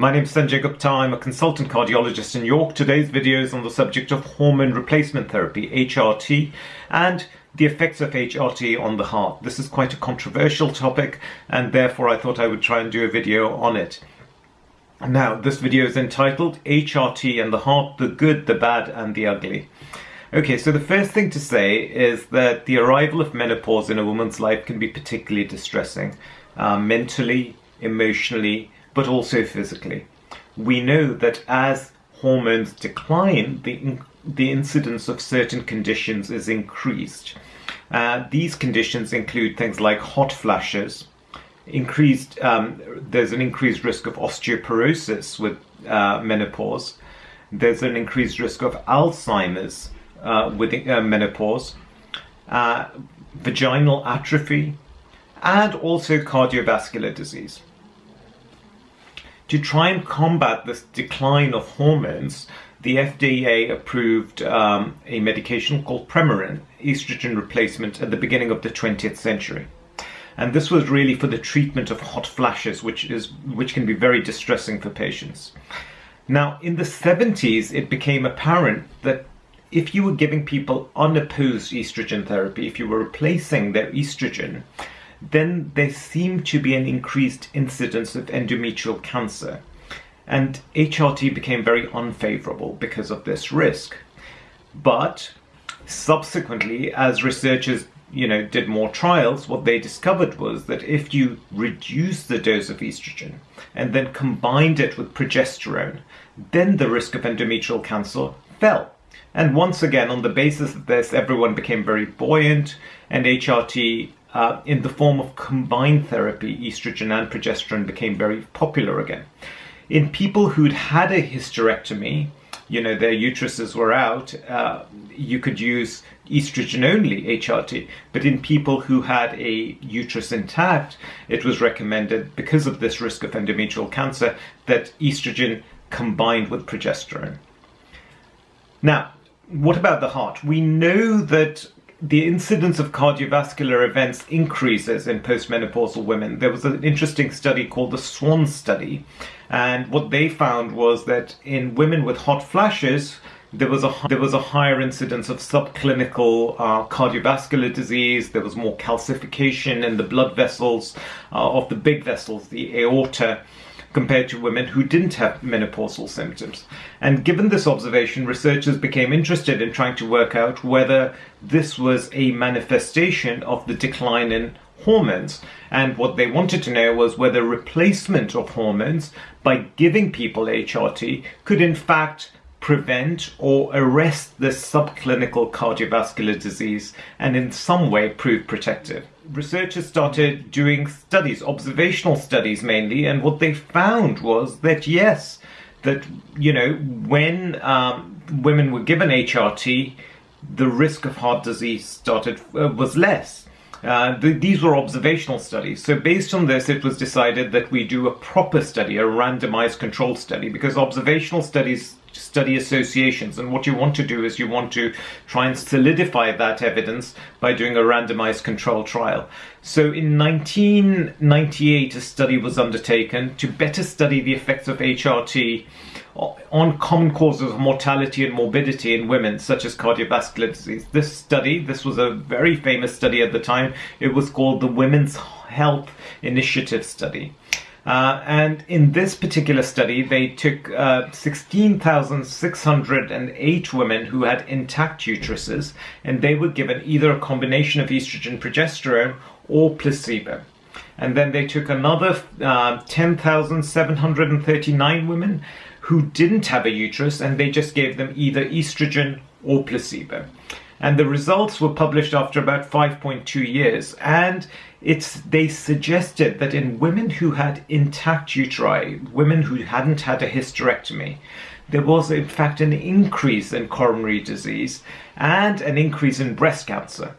My name is Sanjay Gupta. I'm a consultant cardiologist in York. Today's video is on the subject of hormone replacement therapy, HRT, and the effects of HRT on the heart. This is quite a controversial topic, and therefore I thought I would try and do a video on it. Now, this video is entitled HRT and the Heart, the Good, the Bad, and the Ugly. Okay, so the first thing to say is that the arrival of menopause in a woman's life can be particularly distressing, uh, mentally, emotionally, but also physically. We know that as hormones decline, the, the incidence of certain conditions is increased. Uh, these conditions include things like hot flashes, increased, um, there's an increased risk of osteoporosis with uh, menopause, there's an increased risk of Alzheimer's uh, with uh, menopause, uh, vaginal atrophy, and also cardiovascular disease to try and combat this decline of hormones, the FDA approved um, a medication called Premarin, estrogen replacement, at the beginning of the 20th century. And this was really for the treatment of hot flashes, which is which can be very distressing for patients. Now, in the 70s, it became apparent that if you were giving people unopposed estrogen therapy, if you were replacing their estrogen, then there seemed to be an increased incidence of endometrial cancer. And HRT became very unfavorable because of this risk. But subsequently, as researchers you know, did more trials, what they discovered was that if you reduce the dose of estrogen and then combined it with progesterone, then the risk of endometrial cancer fell. And once again, on the basis of this, everyone became very buoyant, and HRT uh, in the form of combined therapy, estrogen and progesterone became very popular again. In people who'd had a hysterectomy, you know, their uteruses were out, uh, you could use estrogen only HRT. But in people who had a uterus intact, it was recommended, because of this risk of endometrial cancer, that estrogen combined with progesterone. Now, what about the heart? We know that the incidence of cardiovascular events increases in postmenopausal women. There was an interesting study called the SWAN study, and what they found was that in women with hot flashes, there was a there was a higher incidence of subclinical uh, cardiovascular disease. There was more calcification in the blood vessels uh, of the big vessels, the aorta compared to women who didn't have menopausal symptoms. And given this observation, researchers became interested in trying to work out whether this was a manifestation of the decline in hormones. And what they wanted to know was whether replacement of hormones by giving people HRT could in fact prevent or arrest this subclinical cardiovascular disease and in some way prove protective. Researchers started doing studies, observational studies mainly, and what they found was that yes, that, you know, when um, women were given HRT, the risk of heart disease started uh, was less. Uh, the, these were observational studies. So based on this, it was decided that we do a proper study, a randomized controlled study, because observational studies study associations. And what you want to do is you want to try and solidify that evidence by doing a randomized control trial. So in 1998, a study was undertaken to better study the effects of HRT on common causes of mortality and morbidity in women, such as cardiovascular disease. This study, this was a very famous study at the time, it was called the Women's Health Initiative Study. Uh, and in this particular study, they took uh, 16,608 women who had intact uteruses, and they were given either a combination of estrogen progesterone or placebo. And then they took another uh, 10,739 women who didn't have a uterus, and they just gave them either estrogen or placebo and the results were published after about 5.2 years. And it's they suggested that in women who had intact uteri women who hadn't had a hysterectomy there was in fact an increase in coronary disease and an increase in breast cancer.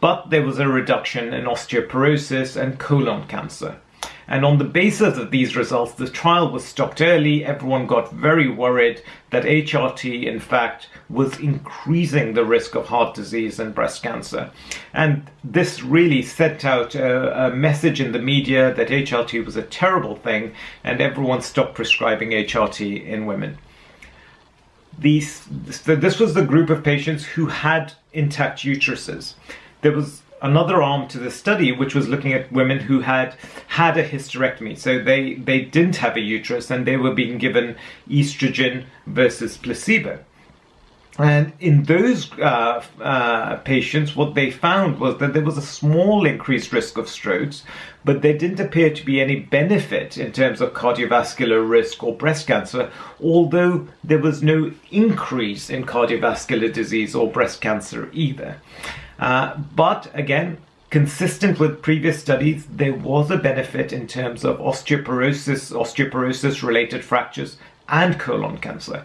But there was a reduction in osteoporosis and colon cancer And on the basis of these results, the trial was stopped early. Everyone got very worried that HRT, in fact, was increasing the risk of heart disease and breast cancer. And this really sent out a, a message in the media that HRT was a terrible thing, and everyone stopped prescribing HRT in women. These, this was the group of patients who had intact uteruses. There was another arm to the study which was looking at women who had had a hysterectomy. So they they didn't have a uterus and they were being given estrogen versus placebo and in those uh, uh, patients, what they found was that there was a small increased risk of strokes, but there didn't appear to be any benefit in terms of cardiovascular risk or breast cancer, although there was no increase in cardiovascular disease or breast cancer either. Uh, but again, consistent with previous studies, there was a benefit in terms of osteoporosis, osteoporosis related fractures, and colon cancer.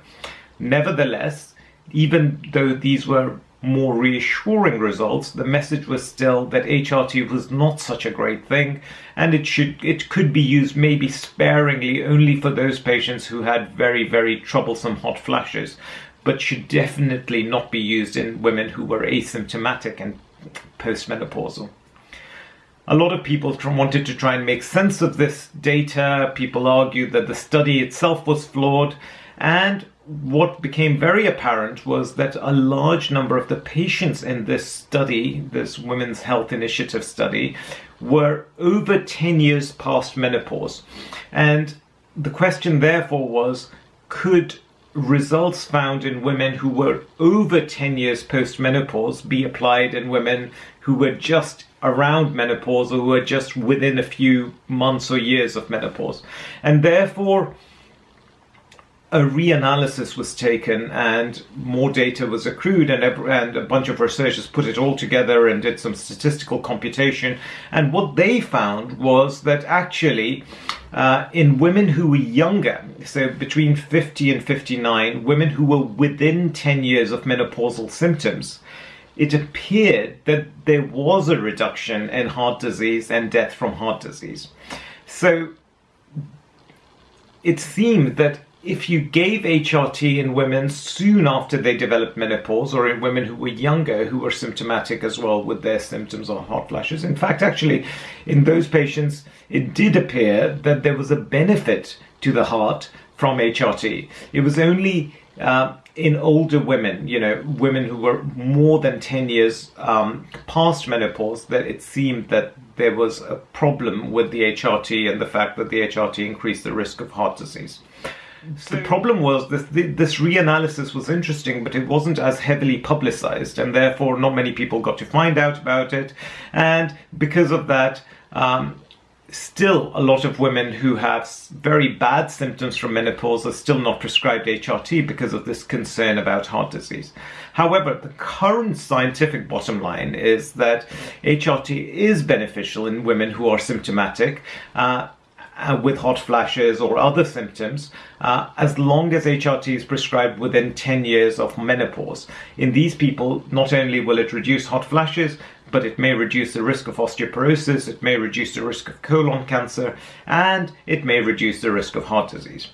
Nevertheless, even though these were more reassuring results, the message was still that HRT was not such a great thing, and it should it could be used maybe sparingly only for those patients who had very very troublesome hot flashes, but should definitely not be used in women who were asymptomatic and postmenopausal. A lot of people wanted to try and make sense of this data. People argued that the study itself was flawed, and what became very apparent was that a large number of the patients in this study, this Women's Health Initiative study, were over 10 years past menopause. And the question, therefore, was could results found in women who were over 10 years post menopause be applied in women who were just around menopause or who were just within a few months or years of menopause? And therefore, a reanalysis was taken and more data was accrued and, and a bunch of researchers put it all together and did some statistical computation. And what they found was that actually uh, in women who were younger so between 50 and 59 women who were within 10 years of menopausal symptoms it appeared that there was a reduction in heart disease and death from heart disease. So it seemed that if you gave HRT in women soon after they developed menopause, or in women who were younger who were symptomatic as well with their symptoms or hot flashes, in fact, actually, in those patients, it did appear that there was a benefit to the heart from HRT. It was only uh, in older women, you know, women who were more than 10 years um, past menopause, that it seemed that there was a problem with the HRT and the fact that the HRT increased the risk of heart disease. So the problem was this this reanalysis was interesting, but it wasn't as heavily publicized, and therefore not many people got to find out about it. And because of that, um, still a lot of women who have very bad symptoms from menopause are still not prescribed HRT because of this concern about heart disease. However, the current scientific bottom line is that HRT is beneficial in women who are symptomatic. Uh, uh, with hot flashes or other symptoms, uh, as long as HRT is prescribed within 10 years of menopause. In these people, not only will it reduce hot flashes, but it may reduce the risk of osteoporosis, it may reduce the risk of colon cancer, and it may reduce the risk of heart disease.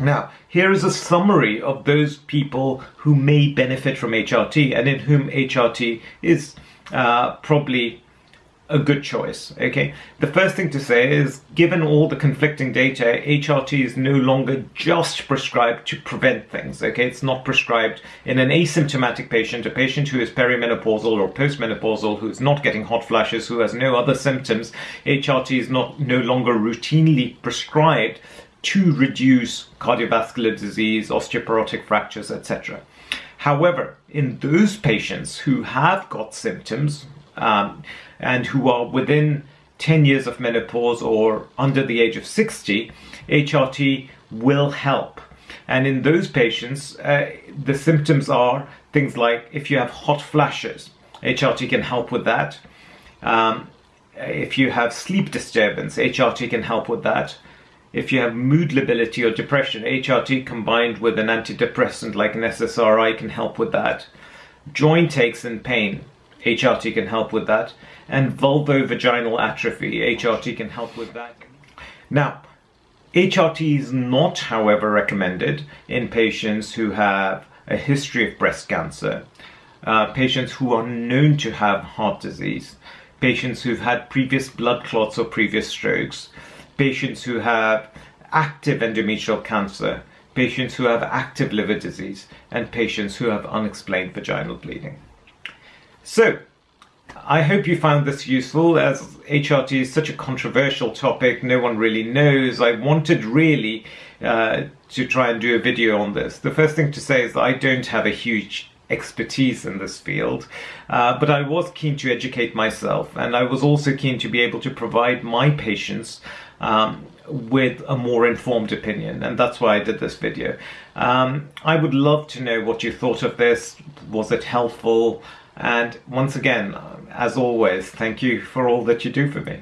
Now, here is a summary of those people who may benefit from HRT and in whom HRT is uh, probably a good choice. Okay, the first thing to say is given all the conflicting data, HRT is no longer just prescribed to prevent things. Okay, it's not prescribed in an asymptomatic patient, a patient who is perimenopausal or postmenopausal, who is not getting hot flashes, who has no other symptoms. HRT is not no longer routinely prescribed to reduce cardiovascular disease, osteoporotic fractures, etc. However, in those patients who have got symptoms, um, and who are within 10 years of menopause or under the age of 60, HRT will help. And in those patients, uh, the symptoms are things like if you have hot flashes, HRT can help with that. Um, if you have sleep disturbance, HRT can help with that. If you have mood lability or depression, HRT combined with an antidepressant like an SSRI can help with that. Joint aches and pain, HRT can help with that. And vulvovaginal atrophy, HRT can help with that. Now, HRT is not, however, recommended in patients who have a history of breast cancer, uh, patients who are known to have heart disease, patients who've had previous blood clots or previous strokes, patients who have active endometrial cancer, patients who have active liver disease, and patients who have unexplained vaginal bleeding. So, I hope you found this useful as HRT is such a controversial topic, no one really knows. I wanted really uh, to try and do a video on this. The first thing to say is that I don't have a huge expertise in this field, uh, but I was keen to educate myself and I was also keen to be able to provide my patients um, with a more informed opinion and that's why I did this video. Um, I would love to know what you thought of this. Was it helpful? And once again, um, as always, thank you for all that you do for me.